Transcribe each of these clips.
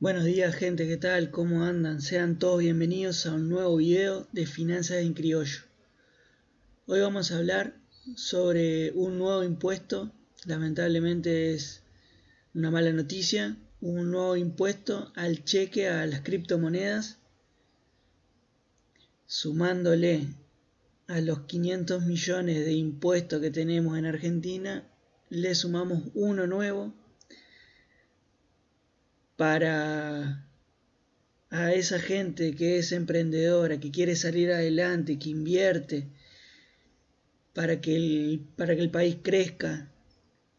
Buenos días gente, ¿qué tal? ¿Cómo andan? Sean todos bienvenidos a un nuevo video de Finanzas en Criollo. Hoy vamos a hablar sobre un nuevo impuesto, lamentablemente es una mala noticia, un nuevo impuesto al cheque a las criptomonedas, sumándole a los 500 millones de impuestos que tenemos en Argentina, le sumamos uno nuevo para a esa gente que es emprendedora, que quiere salir adelante, que invierte para que el, para que el país crezca,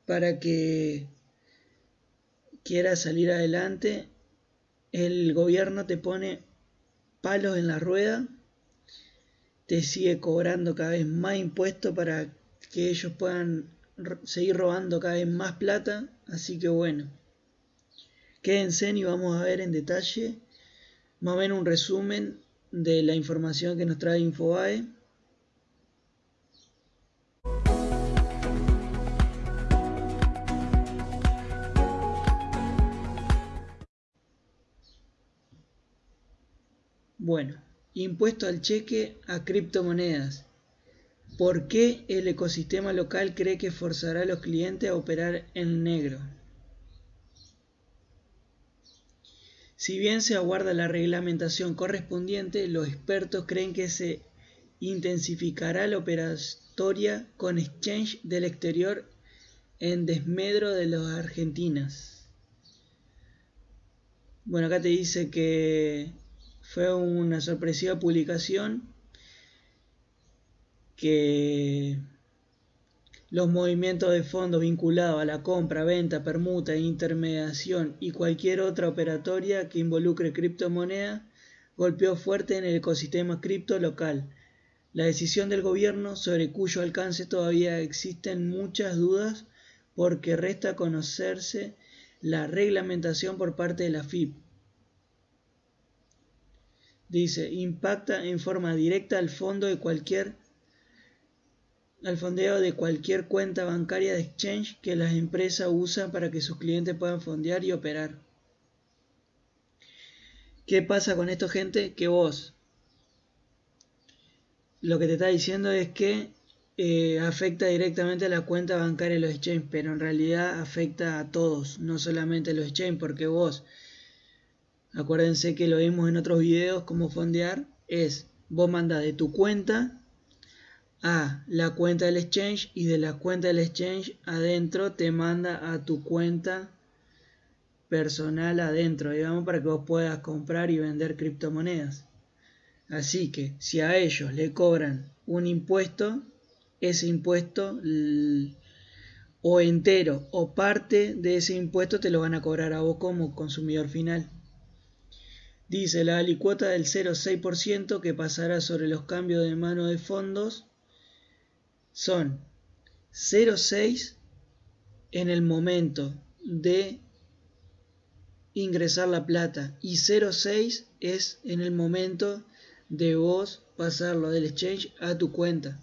para que quiera salir adelante, el gobierno te pone palos en la rueda, te sigue cobrando cada vez más impuestos para que ellos puedan seguir robando cada vez más plata, así que bueno. Quédense y vamos a ver en detalle más o menos un resumen de la información que nos trae Infobae. Bueno, impuesto al cheque a criptomonedas. ¿Por qué el ecosistema local cree que forzará a los clientes a operar en negro? Si bien se aguarda la reglamentación correspondiente, los expertos creen que se intensificará la operatoria con exchange del exterior en desmedro de las argentinas. Bueno, acá te dice que fue una sorpresiva publicación que los movimientos de fondos vinculados a la compra, venta, permuta, intermediación y cualquier otra operatoria que involucre criptomoneda golpeó fuerte en el ecosistema cripto local. La decisión del gobierno, sobre cuyo alcance todavía existen muchas dudas porque resta conocerse la reglamentación por parte de la FIP. Dice, impacta en forma directa al fondo de cualquier al fondeo de cualquier cuenta bancaria de exchange que las empresas usan para que sus clientes puedan fondear y operar. ¿Qué pasa con esto, gente? Que vos lo que te está diciendo es que eh, afecta directamente a la cuenta bancaria de los exchange, pero en realidad afecta a todos, no solamente a los exchange, porque vos, acuérdense que lo vimos en otros videos, cómo fondear, es vos mandas de tu cuenta a la cuenta del exchange y de la cuenta del exchange adentro te manda a tu cuenta personal adentro, digamos, para que vos puedas comprar y vender criptomonedas. Así que si a ellos le cobran un impuesto, ese impuesto o entero o parte de ese impuesto te lo van a cobrar a vos como consumidor final. Dice la alicuota del 0,6% que pasará sobre los cambios de mano de fondos son 0,6 en el momento de ingresar la plata y 0,6 es en el momento de vos pasarlo del exchange a tu cuenta,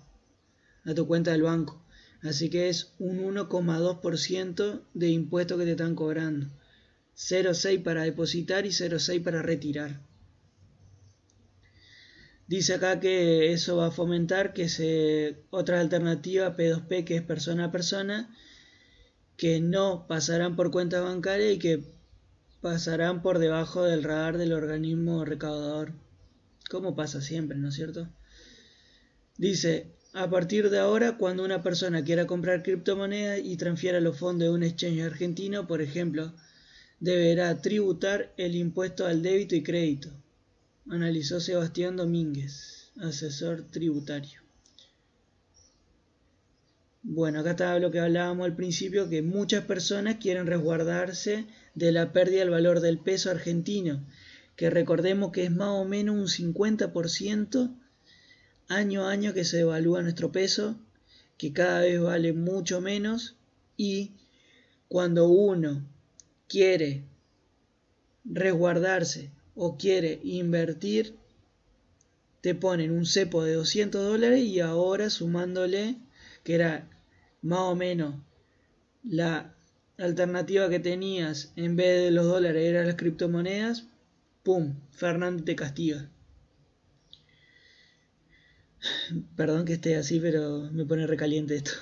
a tu cuenta del banco. Así que es un 1,2% de impuesto que te están cobrando. 0,6 para depositar y 0,6 para retirar. Dice acá que eso va a fomentar que se otra alternativa P2P que es persona a persona que no pasarán por cuenta bancaria y que pasarán por debajo del radar del organismo recaudador. Como pasa siempre, ¿no es cierto? Dice, a partir de ahora, cuando una persona quiera comprar criptomonedas y transfiera los fondos de un exchange argentino, por ejemplo, deberá tributar el impuesto al débito y crédito analizó Sebastián Domínguez, asesor tributario. Bueno, acá está lo que hablábamos al principio, que muchas personas quieren resguardarse de la pérdida del valor del peso argentino, que recordemos que es más o menos un 50% año a año que se devalúa nuestro peso, que cada vez vale mucho menos y cuando uno quiere resguardarse o quiere invertir, te ponen un cepo de 200 dólares y ahora sumándole, que era más o menos la alternativa que tenías en vez de los dólares era las criptomonedas, ¡pum! Fernando te castiga. Perdón que esté así, pero me pone recaliente esto.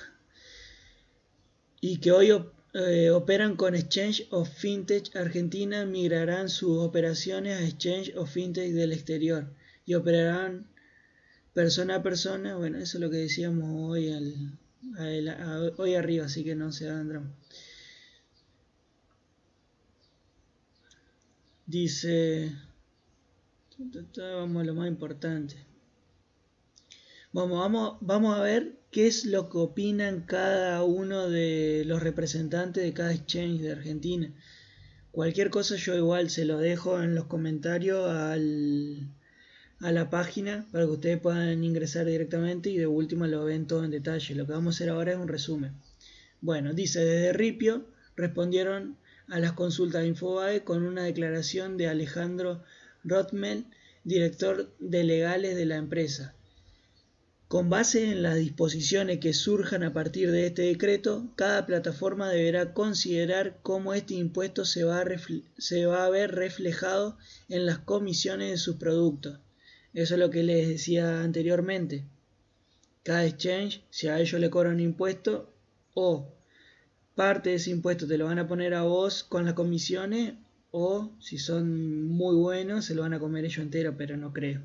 Y que hoy eh, operan con Exchange of Fintech Argentina, migrarán sus operaciones a Exchange of Fintech del exterior y operarán persona a persona. Bueno, eso es lo que decíamos hoy, hoy arriba, así que no se hagan Dice, vamos a lo más importante. Vamos, vamos, vamos a ver qué es lo que opinan cada uno de los representantes de cada exchange de Argentina. Cualquier cosa yo igual se lo dejo en los comentarios a la página para que ustedes puedan ingresar directamente y de última lo ven todo en detalle. Lo que vamos a hacer ahora es un resumen. Bueno, dice desde Ripio respondieron a las consultas de Infobae con una declaración de Alejandro Rothmel, director de legales de la empresa con base en las disposiciones que surjan a partir de este decreto, cada plataforma deberá considerar cómo este impuesto se va, a ver reflejado en las comisiones de sus productos. Eso es lo que les decía anteriormente. Cada exchange, si a ellos le cobran impuesto, o parte de ese impuesto te lo van a poner a vos con las comisiones, o si son muy buenos, se lo van a comer ellos entero, pero no creo.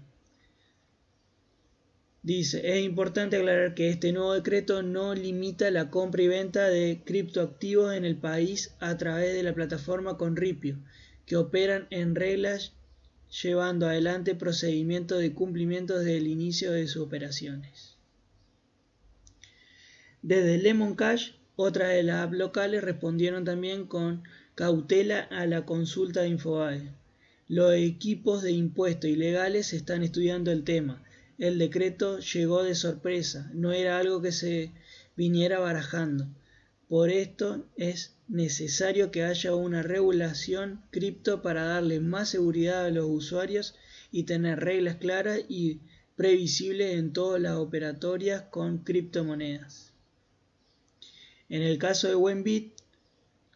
Dice, es importante aclarar que este nuevo decreto no limita la compra y venta de criptoactivos en el país a través de la plataforma Conripio, que operan en reglas llevando adelante procedimientos de cumplimiento desde el inicio de sus operaciones. Desde Lemon Cash, otras de las apps locales respondieron también con cautela a la consulta de Infobae. Los equipos de impuestos ilegales están estudiando el tema el decreto llegó de sorpresa, no era algo que se viniera barajando. Por esto es necesario que haya una regulación cripto para darle más seguridad a los usuarios y tener reglas claras y previsibles en todas las operatorias con criptomonedas. En el caso de Wenbit,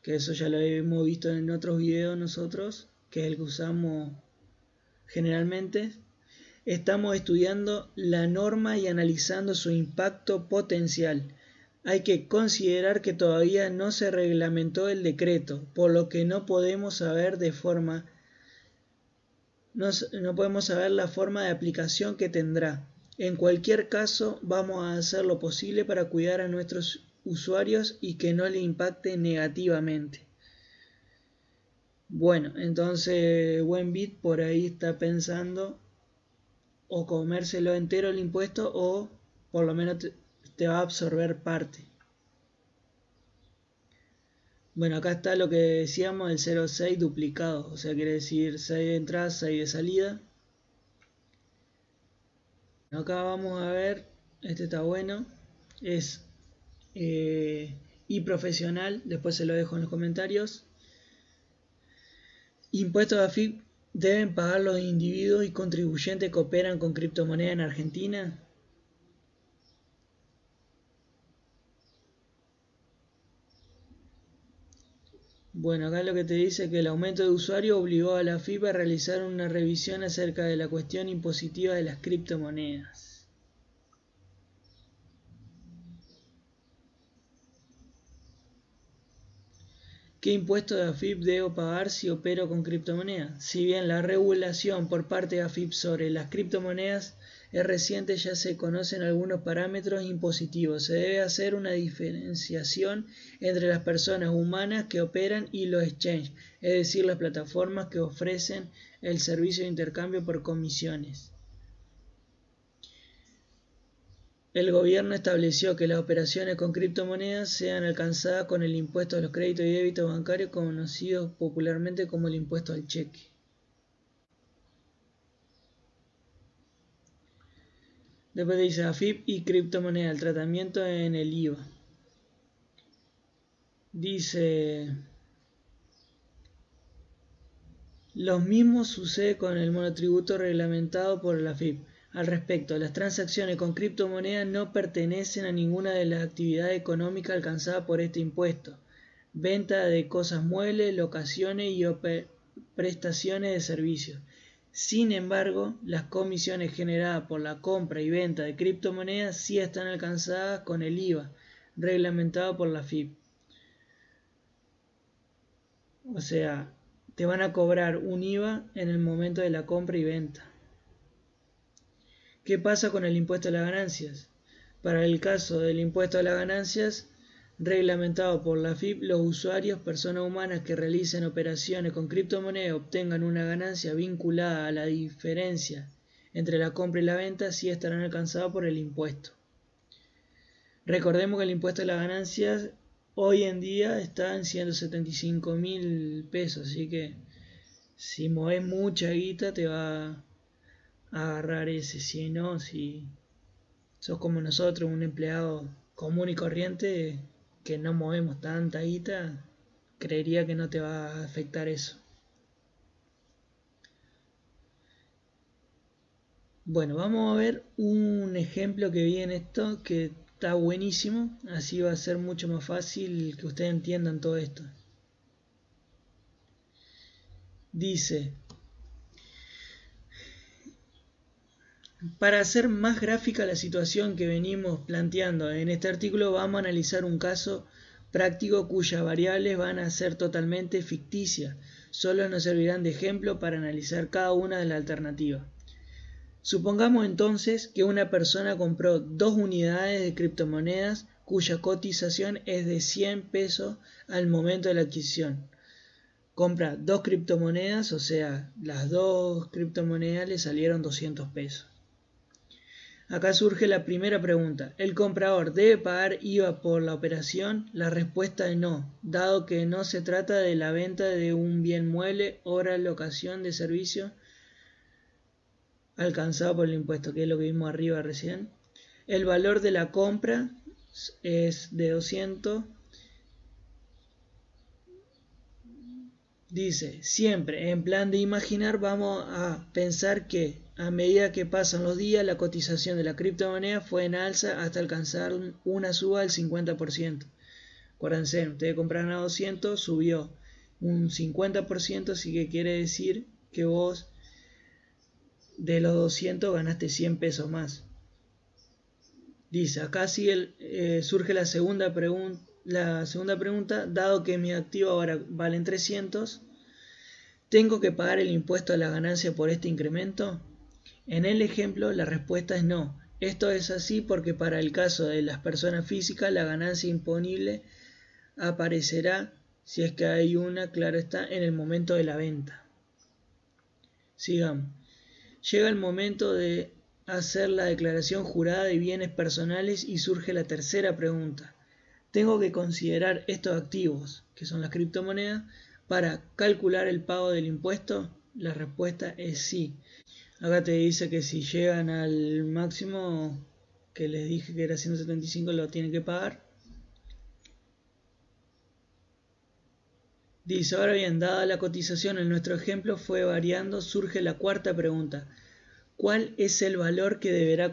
que eso ya lo hemos visto en otros videos nosotros, que es el que usamos generalmente, Estamos estudiando la norma y analizando su impacto potencial. Hay que considerar que todavía no se reglamentó el decreto, por lo que no podemos saber de forma no, no podemos saber la forma de aplicación que tendrá. En cualquier caso, vamos a hacer lo posible para cuidar a nuestros usuarios y que no le impacte negativamente. Bueno, entonces Buenbit por ahí está pensando o comérselo entero el impuesto o por lo menos te, va a absorber parte. Bueno, acá está lo que decíamos, el 0,6 duplicado, o sea, quiere decir 6 de entrada, 6 de salida. Acá vamos a ver, este está bueno, es eh, y profesional, después se lo dejo en los comentarios. Impuesto de AFIP ¿Deben pagar los individuos y contribuyentes que operan con criptomoneda en Argentina? Bueno, acá lo que te dice que el aumento de usuarios obligó a la FIPA a realizar una revisión acerca de la cuestión impositiva de las criptomonedas. ¿Qué impuesto de AFIP debo pagar si opero con criptomonedas? Si bien la regulación por parte de AFIP sobre las criptomonedas es reciente, ya se conocen algunos parámetros impositivos. Se debe hacer una diferenciación entre las personas humanas que operan y los exchanges, es decir, las plataformas que ofrecen el servicio de intercambio por comisiones. El gobierno estableció que las operaciones con criptomonedas sean alcanzadas con el impuesto a los créditos y débitos bancarios conocido popularmente como el impuesto al cheque. Después dice AFIP y criptomoneda, el tratamiento en el IVA. Dice, lo mismo sucede con el monotributo reglamentado por la AFIP. Al respecto, las transacciones con criptomonedas no pertenecen a ninguna de las actividades económicas alcanzadas por este impuesto. venta de cosas muebles, locaciones y prestaciones de servicios. Sin embargo, las comisiones generadas por la compra y venta de criptomonedas sí están alcanzadas con el IVA, reglamentado por la FIP. O sea, te van a cobrar un IVA en el momento de la compra y venta. ¿Qué pasa con el impuesto a las ganancias? Para el caso del impuesto a las ganancias, reglamentado por la FIP, los usuarios, personas humanas que realicen operaciones con criptomonedas obtengan una ganancia vinculada a la diferencia entre la compra y la venta, sí estarán alcanzados por el impuesto. Recordemos que el impuesto a las ganancias hoy en día está en 175 mil pesos, así que si mueves mucha guita te va agarrar ese, si no, si sos como nosotros, un empleado común y corriente que no movemos tanta guita, creería que no te va a afectar eso. Bueno, vamos a ver un ejemplo que vi en esto que está buenísimo, así va a ser mucho más fácil que ustedes entiendan todo esto. Dice, Para hacer más gráfica la situación que venimos planteando en este artículo, vamos a analizar un caso práctico cuyas variables van a ser totalmente ficticias. Solo nos servirán de ejemplo para analizar cada una de las alternativas. Supongamos entonces que una persona compró dos unidades de criptomonedas cuya cotización es de 100 pesos al momento de la adquisición. Compra dos criptomonedas, o sea, las dos criptomonedas le salieron 200 pesos. Acá surge la primera pregunta. ¿El comprador debe pagar IVA por la operación? La respuesta es no, dado que no se trata de la venta de un bien mueble, obra, locación de servicio alcanzado por el impuesto, que es lo que vimos arriba recién. El valor de la compra es de 200. Dice, siempre en plan de imaginar vamos a pensar que a medida que pasan los días, la cotización de la criptomoneda fue en alza hasta alcanzar una suba del 50%. Acuérdense, ustedes compraron a 200, subió un 50%, así que quiere decir que vos de los 200 ganaste 100 pesos más. Dice, acá sigue eh, surge la segunda, la segunda pregunta, dado que mi activo ahora valen 300, ¿tengo que pagar el impuesto a la ganancia por este incremento? En el ejemplo, la respuesta es no. Esto es así porque para el caso de las personas físicas, la ganancia imponible aparecerá, si es que hay una, claro está, en el momento de la venta. Sigamos. Llega el momento de hacer la declaración jurada de bienes personales y surge la tercera pregunta. ¿Tengo que considerar estos activos, que son las criptomonedas, para calcular el pago del impuesto? La respuesta es sí. Acá te dice que si llegan al máximo que les dije que era 175 lo tienen que pagar. Dice, ahora bien, dada la cotización en nuestro ejemplo fue variando, surge la cuarta pregunta. ¿Cuál es el valor que deberá,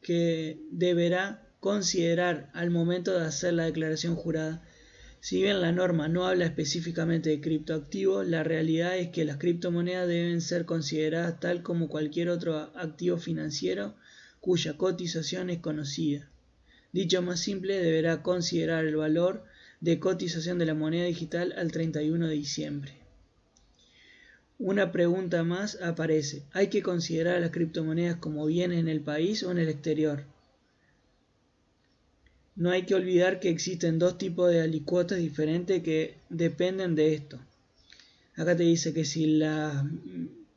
que deberá considerar al momento de hacer la declaración jurada? Si bien la norma no habla específicamente de criptoactivos, la realidad es que las criptomonedas deben ser consideradas tal como cualquier otro activo financiero cuya cotización es conocida. Dicho más simple, deberá considerar el valor de cotización de la moneda digital al 31 de diciembre. Una pregunta más aparece. ¿Hay que considerar a las criptomonedas como bienes en el país o en el exterior? No hay que olvidar que existen dos tipos de alicuotas diferentes que dependen de esto. Acá te dice que si las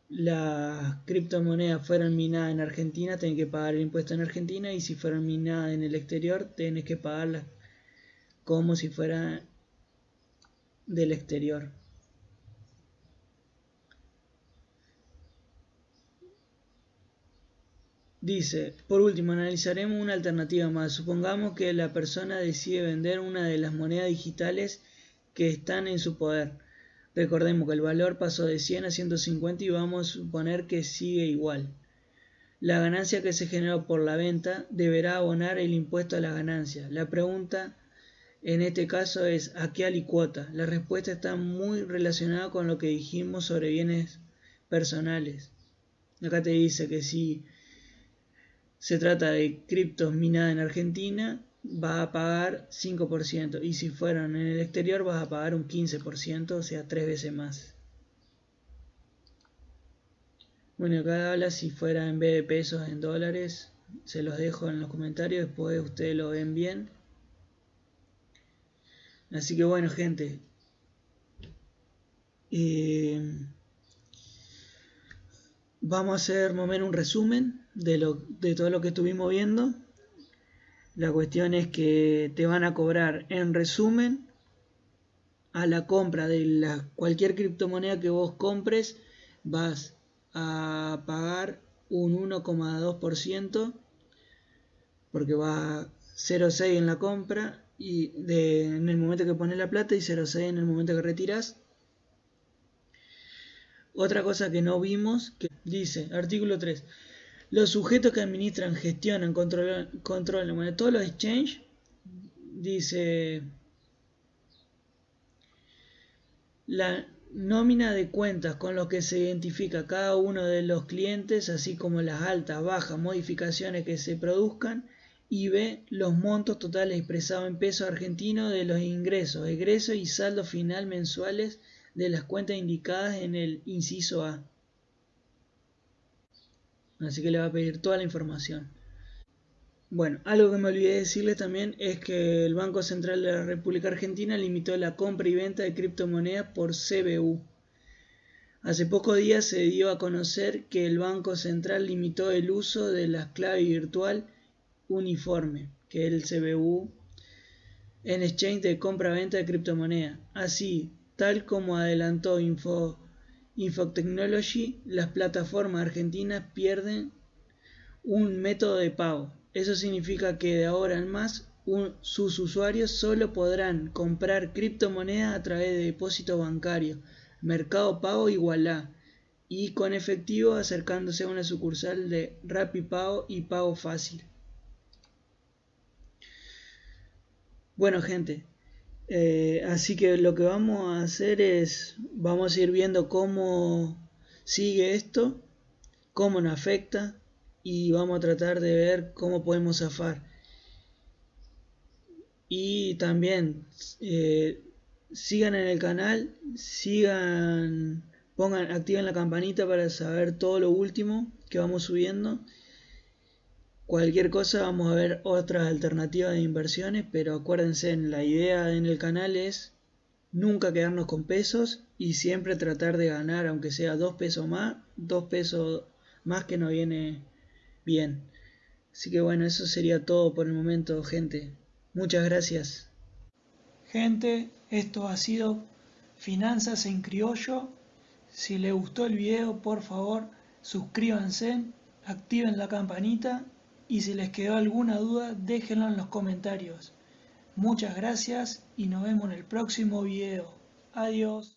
la criptomonedas fueran minadas en Argentina, tenés que pagar el impuesto en Argentina y si fueran minadas en el exterior, tenés que pagarlas como si fuera del exterior. Dice, por último, analizaremos una alternativa más. Supongamos que la persona decide vender una de las monedas digitales que están en su poder. Recordemos que el valor pasó de 100 a 150 y vamos a suponer que sigue igual. La ganancia que se generó por la venta deberá abonar el impuesto a la ganancia. La pregunta en este caso es a qué alicuota. La respuesta está muy relacionada con lo que dijimos sobre bienes personales. Acá te dice que si se trata de criptos minadas en Argentina, vas a pagar 5%. Y si fueran en el exterior, vas a pagar un 15%, o sea, tres veces más. Bueno, acá habla si fuera en vez de pesos en dólares. Se los dejo en los comentarios, después ustedes lo ven bien. Así que bueno, gente. Eh, vamos a hacer más un resumen de, lo, de todo lo que estuvimos viendo. La cuestión es que te van a cobrar en resumen a la compra de la, cualquier criptomoneda que vos compres vas a pagar un 1,2% porque va 0,6 en la compra y de, en el momento que pones la plata y 0,6 en el momento que retiras. Otra cosa que no vimos, que dice, artículo 3, los sujetos que administran, gestionan, controlan, controlan todos los exchanges, dice, la nómina de cuentas con los que se identifica cada uno de los clientes, así como las altas, bajas, modificaciones que se produzcan, y B. Los montos totales expresados en pesos argentinos de los ingresos, egresos y saldo final mensuales de las cuentas indicadas en el inciso A. Así que le va a pedir toda la información. Bueno, algo que me olvidé decirles también es que el Banco Central de la República Argentina limitó la compra y venta de criptomonedas por CBU. Hace pocos días se dio a conocer que el Banco Central limitó el uso de la clave virtual uniforme, que es el CBU, en exchange de compra-venta de criptomonedas. Así, tal como adelantó Info, Infotechnology, las plataformas argentinas pierden un método de pago. Eso significa que de ahora en más sus usuarios solo podrán comprar criptomonedas a través de depósito bancario, mercado pago igualá y con efectivo acercándose a una sucursal de RapiPago y Pago Fácil. Bueno gente, eh, así que lo que vamos a hacer es, vamos a ir viendo cómo sigue esto, cómo nos afecta y vamos a tratar de ver cómo podemos zafar. Y también eh, sigan en el canal, sigan, pongan, activen la campanita para saber todo lo último que vamos subiendo. Cualquier cosa vamos a ver otras alternativas de inversiones, pero acuérdense, la idea en el canal es nunca quedarnos con pesos y siempre tratar de ganar, aunque sea dos pesos más, dos pesos más que no viene bien. Así que bueno, eso sería todo por el momento, gente. Muchas gracias. Gente, esto ha sido Finanzas en Criollo. Si les gustó el video, por favor, suscríbanse, activen la campanita y si les quedó alguna duda déjenlo en los comentarios. Muchas gracias y nos vemos en el próximo video. Adiós.